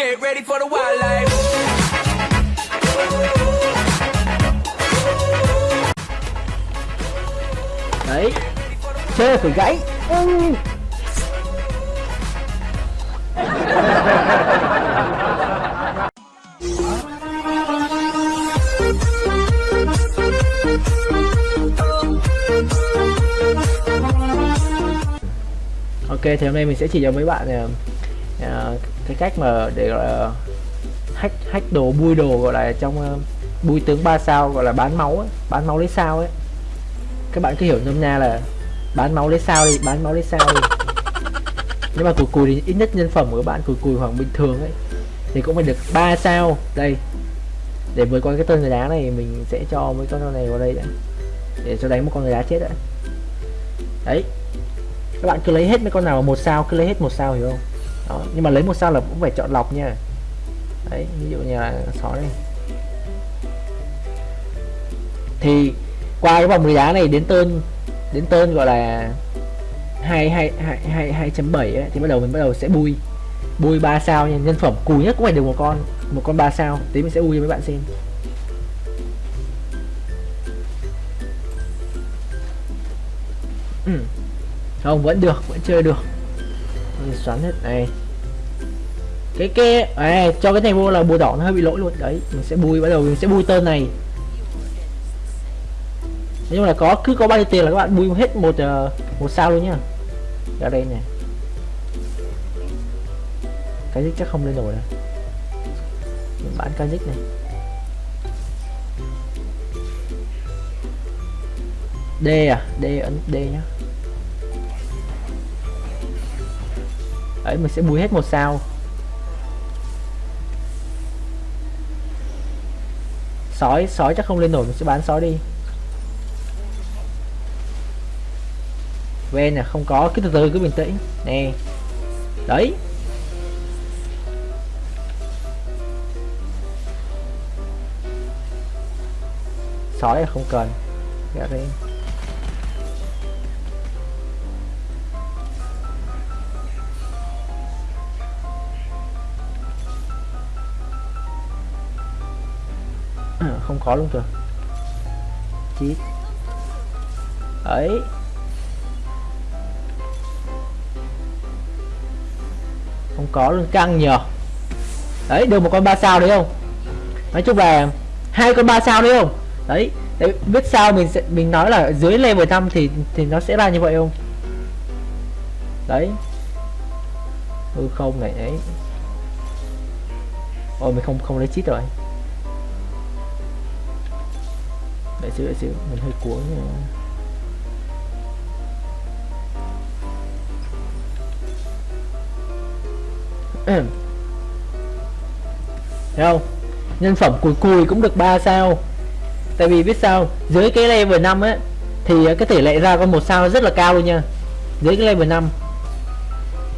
Get ready for the wildlife. đấy chơi phải gãy ừ. ok thì hôm nay mình sẽ chỉ cho mấy bạn uh, cái cách mà để gọi là hack hack đồ bui đồ gọi là trong uh, bui tướng 3 sao gọi là bán máu ấy, bán máu lấy sao ấy. Các bạn cứ hiểu nôm na là bán máu lấy sao đi bán máu lấy sao đi. Nhưng mà cùi cùi thì ít nhất nhân phẩm của các bạn cùi cùi hoặc bình thường ấy thì cũng phải được 3 sao. Đây để với con cái tên người đá này mình sẽ cho mấy con này vào đây đã để cho đánh một con người đá chết đã. Đấy các bạn cứ lấy hết mấy con nào một sao cứ lấy hết một sao hiểu không? Đó, nhưng mà lấy một sao là cũng phải chọn lọc nha. Đấy, ví dụ như là sói này thì qua cái vòng 10 đá này đến tên đến tên gọi là hai hai hai hai hai chấm bảy thì bắt đầu mình bắt đầu sẽ bui. Bui ba sao nha, nhân phẩm cùi nhất cũng phải được một con một con ba sao. Tí mình sẽ bui cho mấy bạn xem. Ừ. không, vẫn được, vẫn chơi được xoắn hết này. Cái cái à, cho cái này vô là bùa đỏ nó hơi bị lỗi luôn. Đấy mình sẽ bui bắt đầu mình sẽ bui tên này. Nhưng là có cứ có bao nhiêu tiền là các bạn bui hết một uh, một sao luôn nhá. Ra đây nè cái dích chắc không lên nổi này mình bán cái dích này? D à? D ấn D nhá. Đấy, mình sẽ bùi hết một sao. Sói sói chắc không lên nổi, mình sẽ bán sói đi. Ven nè không có, cứ từ từ, cứ bình tĩnh. Nè. Đấy. Sói là không cần. Dạ, Ra đi Ừ, không có luôn kìa. Chít ấy. Không có luôn căng nhờ. Đấy, được một con ba sao đấy không? Nói chung là hai con ba sao đấy không? Đấy đấy, biết sao mình sẽ, mình nói là dưới level 5 thì thì nó sẽ ra như vậy không? Đấy. Ừ không này, đấy. Ôi, mình không không lấy chít rồi. Xíu để xíu mình hơi cuốn nha thấy không? Nhân phẩm cùi cùi cũng được 3 sao. Tại vì biết sao dưới cái level 5 ấy thì cái tỷ lệ ra con một sao rất là cao luôn nha. Dưới cái level 5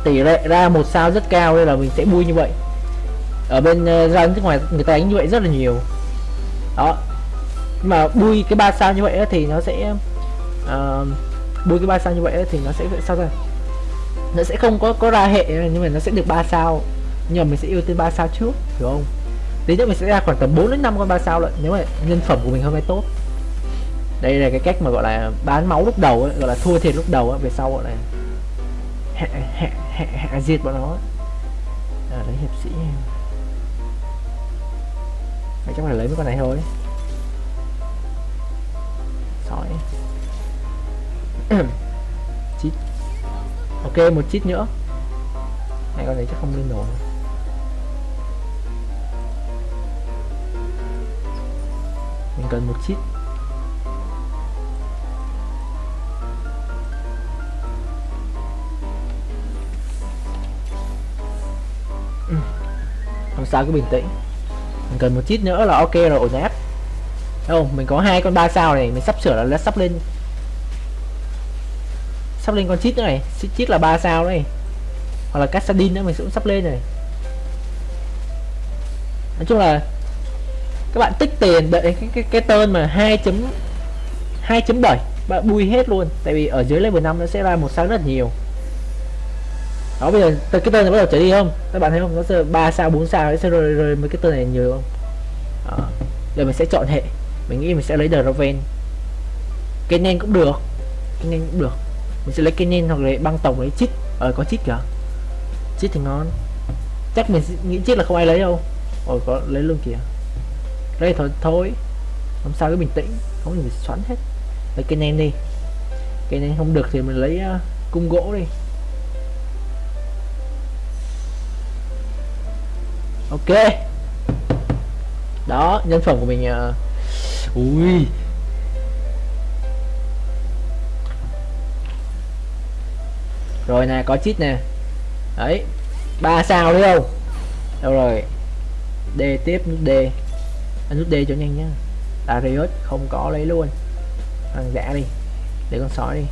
tỷ lệ ra một sao rất cao nên là mình sẽ vui như vậy. Ở bên uh, ra nước ngoài người ta đánh như vậy rất là nhiều. Đó mà bui cái ba sao như vậy thì nó sẽ uh, bui cái ba sao như vậy thì nó sẽ sao ra nó sẽ không có có ra hệ nhưng mà nó sẽ được ba sao. Nhưng mà mình sẽ ưu tiên ba sao trước hiểu không? Tí nữa mình sẽ ra khoảng tầm 4 đến 5 con ba sao lận nếu mà nhân phẩm của mình hôm nay tốt. Đây là cái cách mà gọi là bán máu lúc đầu ấy, gọi là thua thiệt lúc đầu ấy, về sau gọi là hạ hạ hạ hạ diệt bọn nó à, lấy hiệp sĩ Mày chắc phải lấy mấy con này thôi. chít. Ok, một chít nữa. Này, con này chắc không lên nổi mình cần một chít. Không sao cứ bình tĩnh. Mình cần một chít nữa là ok rồi, ổn áp đâu mình có hai con ba sao này, mình sắp sửa là sắp lên sắp lên con chít nữa này. Chít là ba sao đấy. Hoặc là Cassadin nữa mình cũng sắp lên rồi nói chung là các bạn tích tiền đợi cái cái, cái tên mà 2 chấm 2.7 bạn bui hết luôn. Tại vì ở dưới level 5 nó sẽ ra một sao rất nhiều. Đó bây giờ từ cái tên này bắt đầu trở đi không? Các bạn thấy không? Nó sẽ ba sao bốn sao sẽ rồi rồi mấy cái tên này nhiều không? Đó. giờ mình sẽ chọn hệ. Mình nghĩ mình sẽ lấy Draven cái nen cũng được. Cái nen cũng được mình sẽ lấy cái nen hoặc là băng tổng lấy chít ờ có chít kìa chít thì ngon. Chắc mình nghĩ chít là không ai lấy đâu. Ôi có lấy luôn kìa. Đây thôi thôi. Không sao cứ bình tĩnh. Không thì mình xoắn hết. Lấy cái nen đi. Cái nen không được thì mình lấy uh, cung gỗ đi. Ok. Đó nhân phẩm của mình uh, ui. Rồi nè, có chít nè. Đấy, ba sao đấy không? Đâu rồi? D tiếp nút d. Anh nút d cho nhanh nhá. Darius không có lấy luôn. Hàng giả đi, để con sói đi.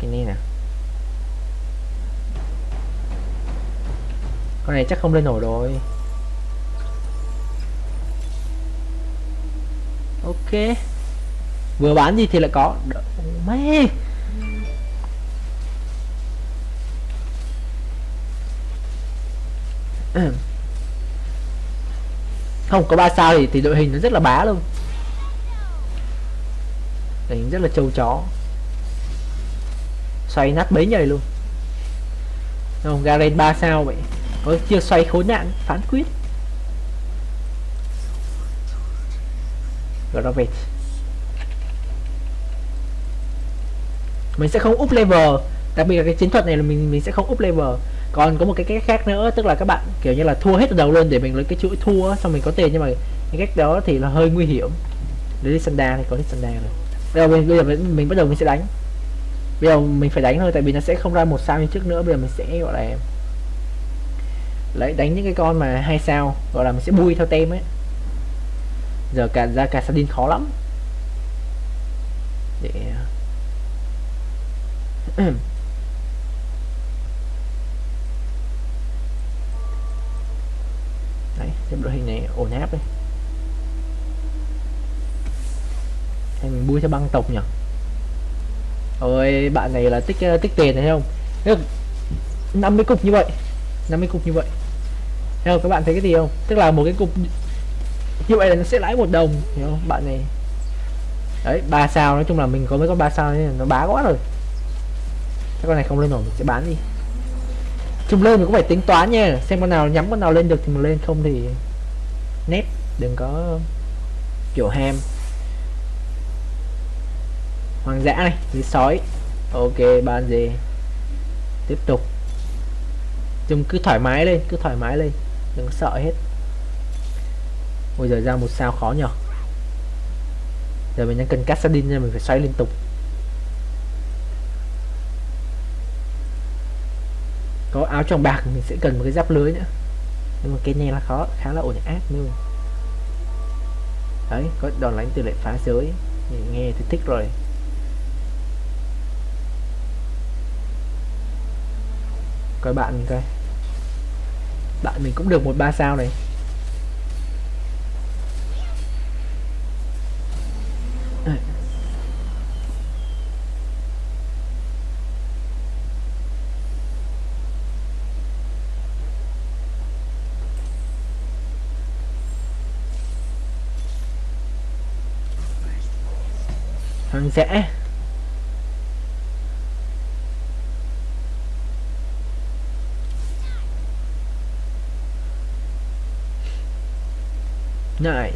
Cái này nè. Con này chắc không lên nổi rồi. Ok. Vừa bán gì thì lại có. Mê không, có ba sao thì thì đội hình nó rất là bá luôn. Đánh rất là trâu chó. Xoay nát bấy nhầy luôn. Không, Garen ba sao vậy? Có chưa xoay khốn nạn, phán quyết. Gravage mình sẽ không up level. Đặc biệt là cái chiến thuật này là mình mình sẽ không up level. Còn có một cái cách khác nữa tức là các bạn kiểu như là thua hết từ đầu luôn để mình lấy cái chuỗi thua xong mình có tiền. Nhưng mà cái cách đó thì là hơi nguy hiểm. Để đi sanda thì có đi sanda rồi. Bây giờ mình bây giờ mình, mình bắt đầu mình sẽ đánh. Bây giờ mình phải đánh thôi tại vì nó sẽ không ra một sao như trước nữa. Bây giờ mình sẽ gọi là lấy đánh những cái con mà hai sao gọi là mình sẽ bui theo tem ấy giờ cả ra cả sardin khó lắm. Để, đấy, xem đội hình này ổn áp đây hay mình bui cho băng tộc nhỉ? Ôi, bạn này là tích tích tiền này không? Được 50 cục như vậy 50 cục như vậy. Thấy không? Các bạn thấy cái gì không? Tức là một cái cục như vậy là nó sẽ lãi một đồng, hiểu không, bạn này? Đấy, ba sao, nói chung là mình có mấy con ba sao nên nó bá quá rồi. Cái con này không lên nổi, mình sẽ bán đi. Chung lên mình cũng phải tính toán nha, xem con nào nhắm con nào lên được thì mình lên, không thì nét đừng có kiểu ham. Hoàng dã này như sói. Ok ban gì? Tiếp tục. Chung cứ thoải mái lên, cứ thoải mái lên, đừng sợ hết bây giờ ra một sao khó nhở giờ mình đang cần Cassadin nên mình phải xoay liên tục. Có áo trong bạc mình sẽ cần một cái giáp lưới nữa. Nhưng mà cái này là khó, khá là ổn áp luôn. Đấy, có đòn đánh tỷ lệ phá giới. Nghe thì thích rồi. Coi bạn mình coi. Bạn mình cũng được một ba sao này. Hoang dã này.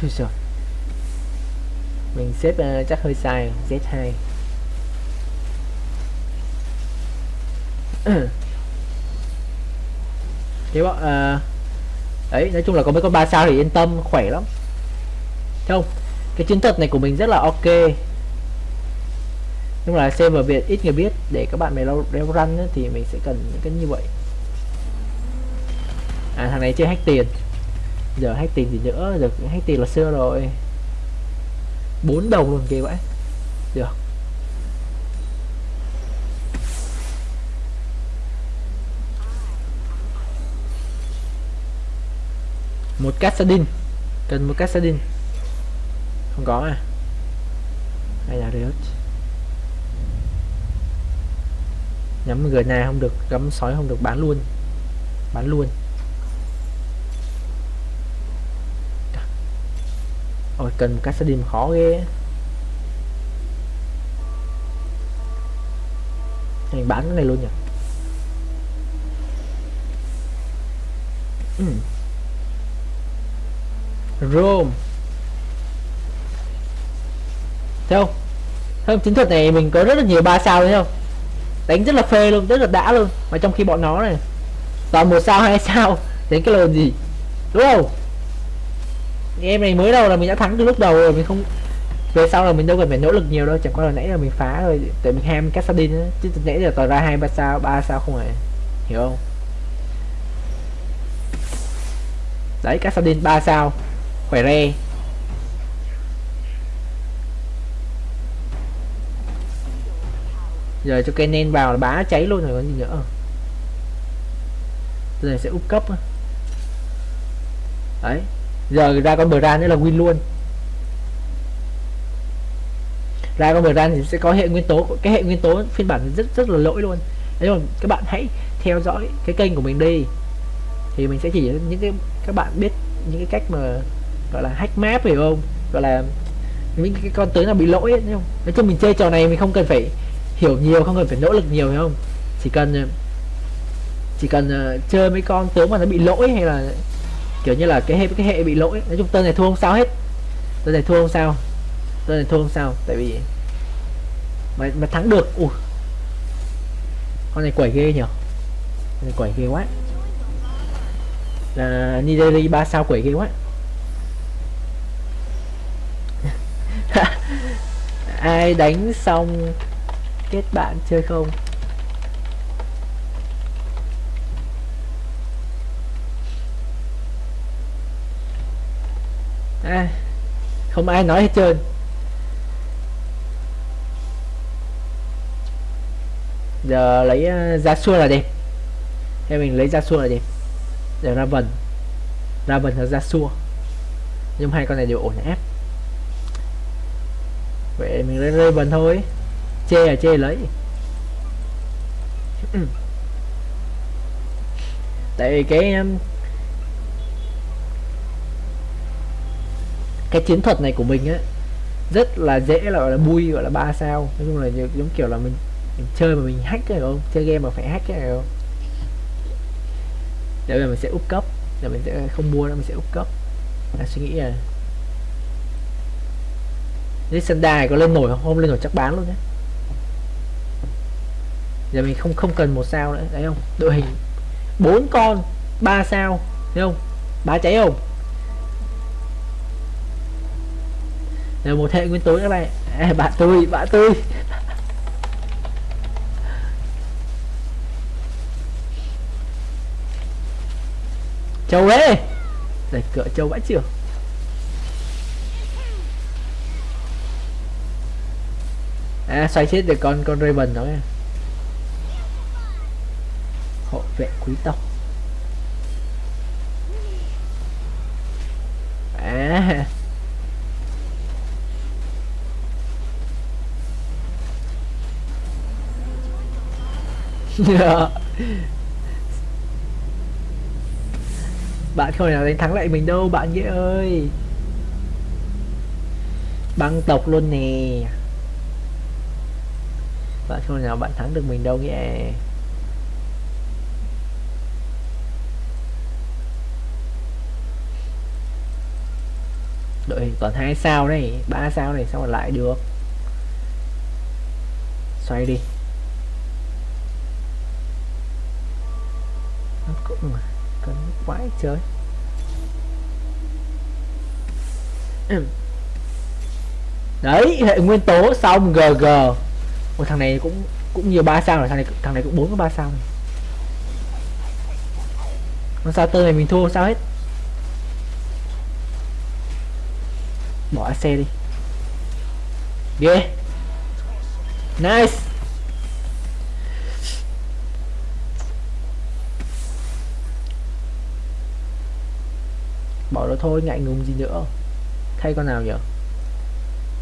Thôi rồi. Mình xếp uh, chắc hơi sai Z2 Ừ. thế bọn à, đấy nói chung là có mấy con ba sao thì yên tâm khỏe lắm. Thấy không? Cái chiến thuật này của mình rất là ok. Nhưng mà vào việc ít người biết để các bạn mày lâu đeo răn thì mình sẽ cần những cái như vậy. À thằng này chơi hack tiền. Giờ hack tiền thì nữa giờ hack tiền là xưa rồi. Bốn đồng luôn kìa vậy được. Một cassadin cần một cassadin không có à? Hay là riot? Nhắm người này không được, gắm sói không được, bán luôn. Bán luôn. Ôi, cần một cassadin khó ghê. Mình bán cái này luôn nhỉ? Ừ room Thấy không? Thấy không? Chiến thuật này mình có rất là nhiều ba sao thấy không? Đánh rất là phê luôn, rất là đã luôn Mà trong khi bọn nó này Toàn một sao hai sao đến cái lồn gì Đúng không? Game này mới đầu là mình đã thắng từ lúc đầu rồi Mình không về sau là mình đâu cần phải nỗ lực nhiều đâu chẳng qua là nãy là mình phá thôi tại mình ham Cassadin á chứ nãy giờ toàn ra hai ba sao ba sao không phải hiểu không đấy Cassadin ba sao khỏe re. Giờ cho cây nên vào là bá cháy luôn rồi còn gì nữa. Giờ sẽ úp cấp đấy. Giờ ra con bờ ra nữa là win luôn. Ra con bờ ra thì sẽ có hệ nguyên tố, cái hệ nguyên tố phiên bản rất rất là lỗi luôn. Đấy rồi, các bạn hãy theo dõi cái kênh của mình đi. Thì mình sẽ chỉ những cái, các bạn biết những cái cách mà gọi là hack map hiểu không? Gọi là những cái con tướng nào bị lỗi ấy, không? Nói chung mình chơi trò này mình không cần phải hiểu nhiều không cần phải nỗ lực nhiều hiểu không? Chỉ cần ờ, chỉ cần uh, chơi mấy con tướng mà nó bị lỗi hay là kiểu như là cái hệ cái hệ bị lỗi. Nói chung tên này thua không sao hết. Tên này thua không sao. Tên này thua không sao tại vì mà, mà thắng được ui. Con này quẩy ghê nhở? Con này quẩy ghê quá. Là Nigeria ba sao quẩy ghê quá. Ai đánh xong kết bạn chơi không? À, không ai nói hết trơn. Giờ lấy uh, xua là đẹp. Theo mình lấy ra xua là đẹp. Giờ ra vần ra vần là ra xua. Nhưng hai con này đều ổn ép vậy mình lấy rơi vần thôi. Chê là chê lấy. Tại vì cái um, cái chiến thuật này của mình á rất là dễ là gọi là bui gọi là ba sao. Nói chung là giống kiểu là mình, mình chơi mà mình hack cái không? Chơi game mà phải hack này không? Để mình sẽ úp cấp. Để mình sẽ không mua nữa mình sẽ úp cấp. Là suy nghĩ là Lý Sanda này có lên nổi không? Không lên nổi chắc bán luôn nhé Giờ mình không không cần một sao nữa Đấy không? Đội hình bốn con ba sao Thấy không? Bá cháy không? Là một hệ nguyên tố các bạn à, Bạn tôi, bạn tôi Châu ấy Đẩy cửa châu vãi trường À xoay chết được con con Raven đó Hộ vệ quý tộc. À. Bạn không thể nào đánh thắng lại mình đâu, bạn nghĩa ơi. Băng tộc luôn nè bạn không nào bạn thắng được mình đâu nhé đội hình toàn hai sao này, ba sao này, sao mà lại được? Xoay đi. Cũng mà quái chơi. Đấy, hệ nguyên tố xong gg một thằng này cũng cũng nhiều ba sao rồi thằng này thằng này cũng bốn ba sao này con sao tơ này mình thua sao hết? Bỏ xe đi. Ghê. Yeah. nice. Bỏ rồi thôi ngại ngùng gì nữa. Thay con nào nhở?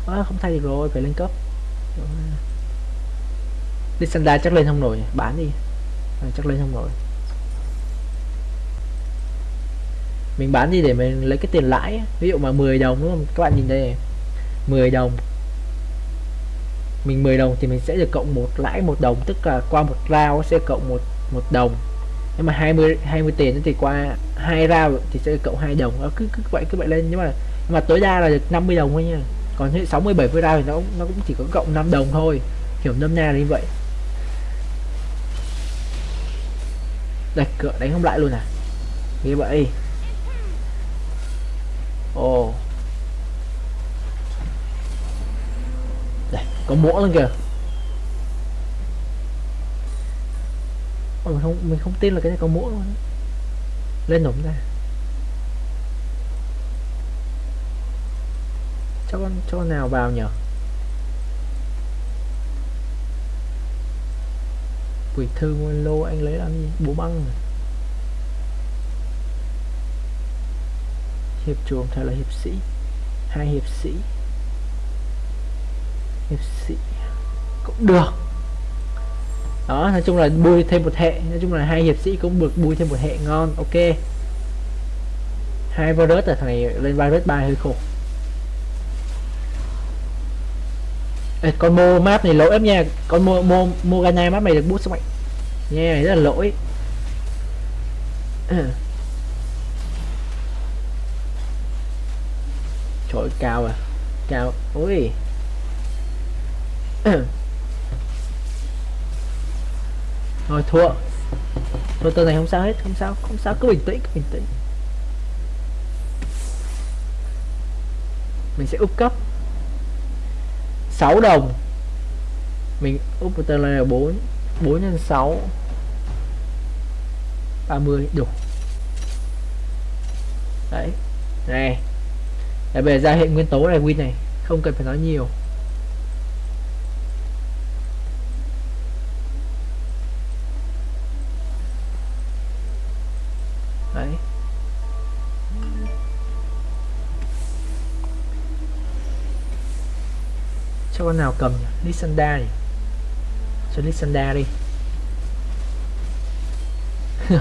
À, không thay được rồi phải lên cấp. Lysandra chắc lên không nổi bán đi. À, chắc lên không nổi. Mình bán đi để mình lấy cái tiền lãi ví dụ mà 10 đồng đúng không? Các bạn nhìn đây này. 10 đồng. Mình 10 đồng thì mình sẽ được cộng một lãi một đồng tức là qua một rau sẽ cộng một một đồng. Nhưng mà 20 20 tiền thì qua hai rau thì sẽ cộng hai đồng. Nó cứ cứ vậy cứ vậy lên. Nhưng mà nhưng mà tối đa là được 50 đồng thôi nha. Còn hệ 60 70 rau thì nó nó cũng chỉ có cộng 5 đồng thôi. Hiểu nôm na như vậy. Đặt cửa đánh không lại luôn à? Như vậy. Ồ. Đây có mỗ luôn kìa. Ôi, mình không mình không tin là cái này có mỗ luôn lên nổ ra. Cho con cho con nào vào nhở quỷ thư, nguyên lô, anh lấy làm gì bố băng này. hiệp chuồng thay là hiệp sĩ. Hai hiệp sĩ. Hiệp sĩ cũng được. Đó, nói chung là bôi thêm một hệ. Nói chung là hai hiệp sĩ cũng được bôi thêm một hệ. Ngon, ok. Hai virus ở thằng này lên virus ba hơi khổ. Ê, con mô map này lỗi lắm nha. Con mô mô Morgana map này được bút sức mạnh. Nha yeah, rất là lỗi. Trời cao à. Cao. Ui. Thôi thua. Thôi tờ này không sao hết không sao không sao. Cứ bình tĩnh cứ bình tĩnh. Mình sẽ úp cấp. 6 đồng. Mình úp tên là 4 4 nhân 6 30 đủ. Đấy, này. Để về ra hệ nguyên tố này, win này, không cần phải nói nhiều. Con nào cầm nhỉ? Lysandra nhỉ? Cho Lysandra đi.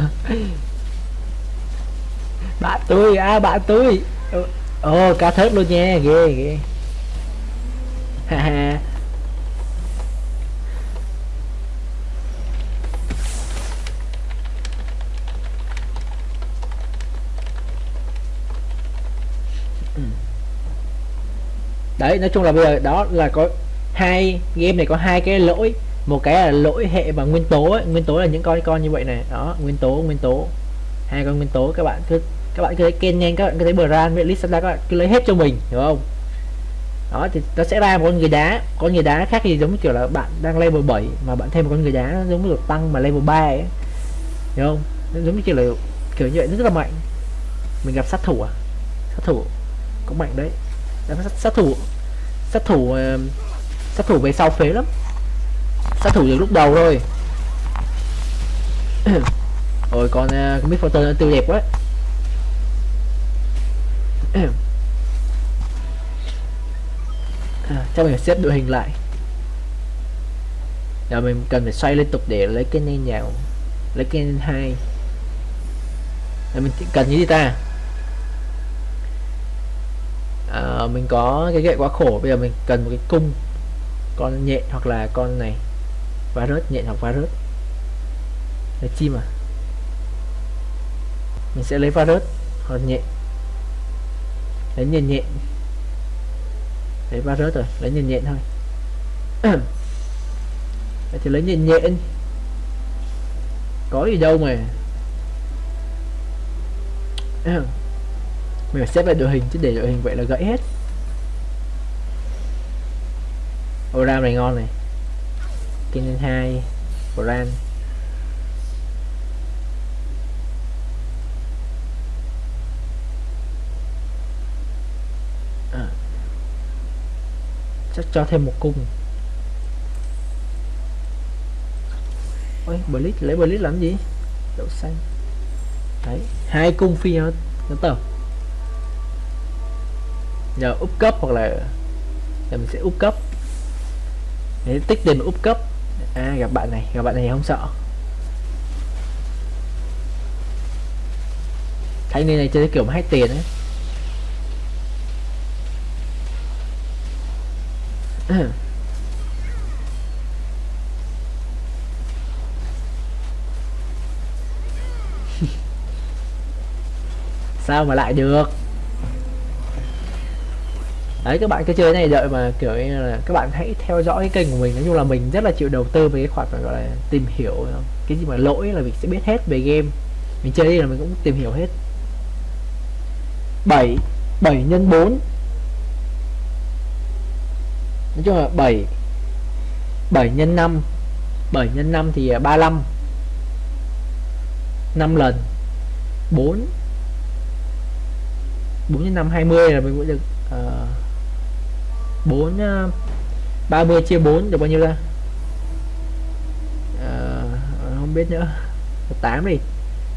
Bạn tôi à bạn tôi ồ ờ, cá thớt luôn nha, ghê ghê. Ha ha ừ đấy nói chung là bây giờ đó là có hai game này có hai cái lỗi. Một cái là lỗi hệ và nguyên tố ấy. nguyên tố là những con con như vậy này. Đó nguyên tố nguyên tố. Hai con nguyên tố các bạn cứ các bạn cứ thấy kênh nhanh các bạn cứ thấy bờ với list các bạn cứ lấy hết cho mình hiểu không? Đó thì nó sẽ ra một con người đá. Con người đá khác thì giống kiểu là bạn đang level 7 mà bạn thêm một con người đá nó giống như được tăng mà level 3 ấy. Hiểu không? Nó giống như kiểu là kiểu như vậy rất là mạnh. Mình gặp sát thủ à? Sát thủ cũng mạnh đấy. Sát, sát thủ sát thủ ờ, sát thủ về sau phế lắm. Sát thủ được lúc đầu thôi. Rồi còn uh, cái photo nó đẹp quá. À, cho mình xếp đội hình lại. Giờ mình cần phải xoay liên tục để lấy cái nên nhào lấy cái hai. Là mình cần như gì ta. Ờ, mình có cái gậy quá khổ, bây giờ mình cần một cái cung, con nhện hoặc là con này và rớt nhện hoặc vá rớt là chim à? Mình sẽ lấy vá rớt hoặc nhện. Lấy nhện nhện. Lấy vá rớt rồi, lấy nhện nhện thôi. Vậy thì lấy nhện nhện. Có gì đâu mà. mình phải xếp lại đội hình chứ để đội hình vậy là gãy hết. Oram này ngon này. Kinh hai brand à. chắc cho thêm một cung. Ôi, blitz, lấy blitz làm gì? Đậu xanh. Đấy, hai cung phi nó nó tờ nhờ úp cấp hoặc là giờ mình sẽ úp cấp. Để tích tiền úp cấp. À gặp bạn này. Gặp bạn này không sợ. Thấy nên này chơi kiểu mà hết tiền ấy. Sao mà lại được? Đấy, các bạn cứ chơi này, đợi mà, kiểu như là, các bạn hãy theo dõi cái kênh của mình. Nói chung là mình rất là chịu đầu tư về cái khoản gọi là, tìm hiểu ờ, cái gì mà lỗi là mình sẽ biết hết về game. Mình chơi đi là mình cũng tìm hiểu hết. 7 7 nhân 4 nói chung là 7 7 nhân 5 7 nhân 5 thì ờ, 35 5 lần. 4 4 nhân 5 20 là mình cũng được 4 30 ờ, chia 4 được bao nhiêu ra? À, không biết nữa. 8 đi.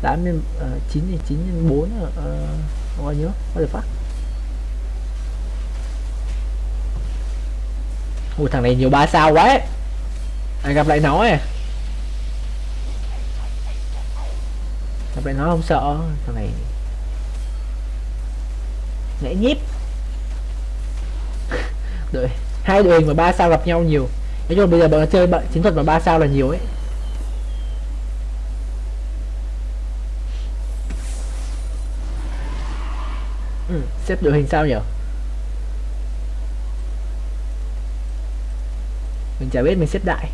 8 nhân ờ, à, 9 thì 9 nhân 4 uh, bao nhiêu? Bao giờ phát? Ui thằng này nhiều ba sao quá. Ấy. À, gặp lại nó à gặp lại nó không sợ. Thằng này nhảy nhíp đội hai đội hình mà ba sao gặp nhau nhiều. Nói chung là bây giờ bọn nó chơi bận chiến thuật mà ba sao là nhiều ấy. Ừ, xếp đội hình sao nhỉ? Mình chả biết mình xếp đại.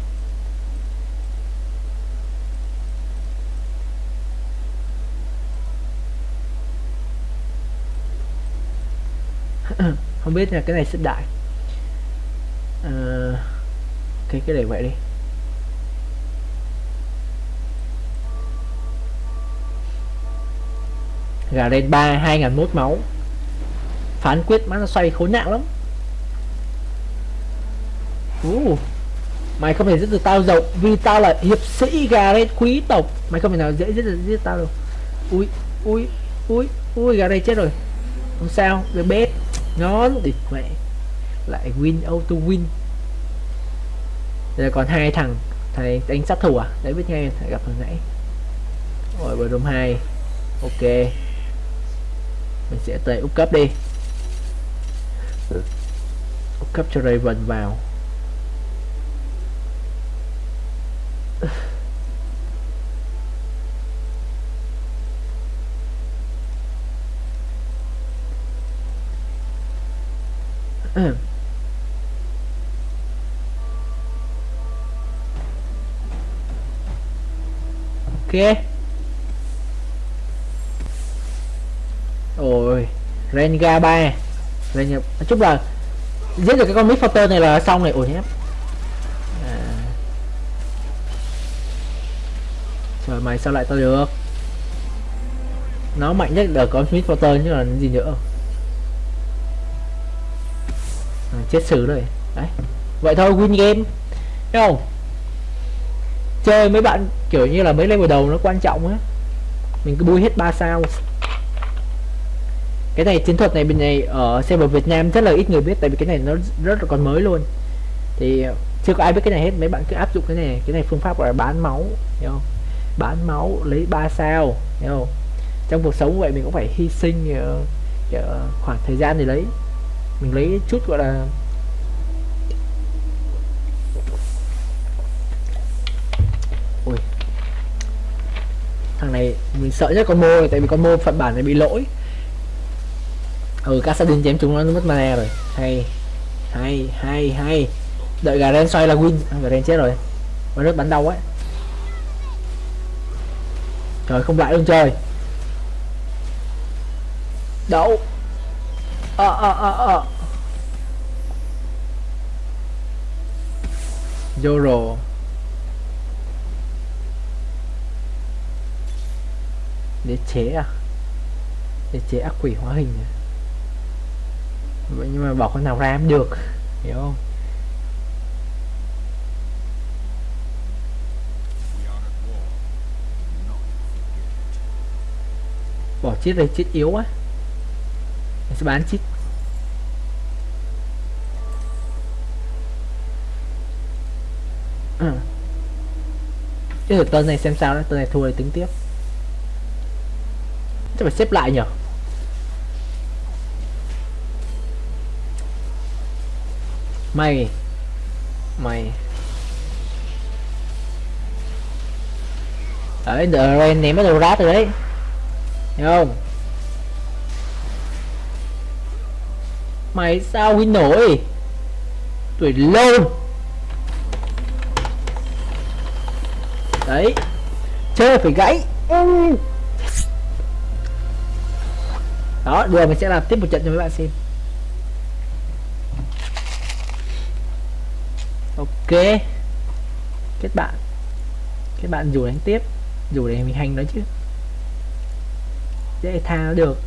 Không biết là cái này xếp đại à, cái cái để vậy đi. Gà lên ba hai ngàn mốt máu. Phán quyết má nó xoay khốn nạn lắm. Uh, mày không thể giết được tao rộng vì tao là hiệp sĩ gà lên quý tộc. Mày không thể nào dễ giết được giết tao đâu ui ui ui ui gà đây chết rồi. Không sao được bếp ngon. Địt mẹ lại win auto win. Giờ còn hai thằng thầy đánh sát thủ à? Đấy biết nghe thầy gặp hồi nãy. Rồi bờ rôm hai. Ok. Mình sẽ tới úp cấp đi. Úp cấp cho Raven vào ok ôi Renga 3 Renga nói chung là giết được cái con Mid này là xong này. Ôi nhé à. trời, mày sao lại tao được? Nó mạnh nhất là con Mid chứ là gì nữa? À, chết xử rồi. Đấy. Vậy thôi, win game. Thấy không? Chơi mấy bạn kiểu như là mấy level đầu nó quan trọng á. Mình cứ bui hết 3 sao. Cái này chiến thuật này bên này ở server Việt Nam rất là ít người biết tại vì cái này nó rất là còn mới luôn. Thì chưa có ai biết cái này hết mấy bạn cứ áp dụng cái này. Cái này phương pháp gọi là bán máu hiểu không? Bán máu lấy 3 sao hiểu không? Trong cuộc sống vậy mình cũng phải hy sinh uh, khoảng thời gian để lấy. Mình lấy chút gọi là thằng này mình sợ nhất con mô tại vì con mô phận bản này bị lỗi. Ừ Cassadin chém chúng nó mất mana rồi. Hay hay hay hay. Đợi gà ren xoay là win. À, gà ren chết rồi. Mà rất bắn đau ấy trời không lại luôn trời. Đậu ờ ờ ờ ờ. Zoro để chế à để chế ác quỷ hóa hình à? vậy nhưng mà bỏ con nào ra cũng được, hiểu không bỏ chết đây chết yếu quá. mình sẽ bán chiếc cái à. tên này xem sao đó tên này thua thì tính tiếp chắc phải xếp lại nhở mày. Mày. Đấy, The Rain ném bắt đầu rát rồi đấy. Hiểu không? Mày sao win nổi? Tuổi lâu đấy. Chơi phải gãy. Ừ đó được mình sẽ làm tiếp một trận cho mấy bạn xem. Ok. Kết bạn. Kết bạn dù đánh tiếp, dù để mình hành nó chứ. Dễ tha nó được.